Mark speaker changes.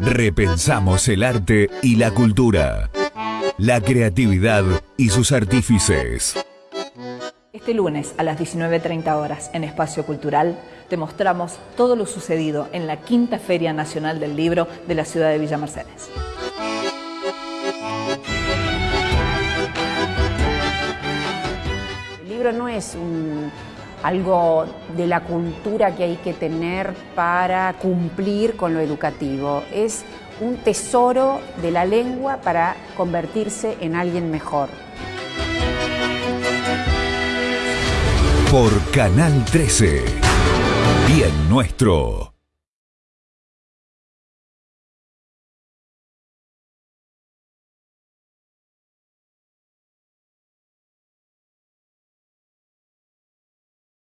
Speaker 1: Repensamos el arte y la cultura, la creatividad y sus artífices.
Speaker 2: Este lunes a las 19.30 horas en Espacio Cultural te mostramos todo lo sucedido en la Quinta Feria Nacional del Libro de la ciudad de Villa Mercedes.
Speaker 3: El libro no es algo de la cultura que hay que tener para cumplir con lo educativo. Es un tesoro de la lengua para convertirse en alguien mejor.
Speaker 1: Por Canal 13. Bien nuestro.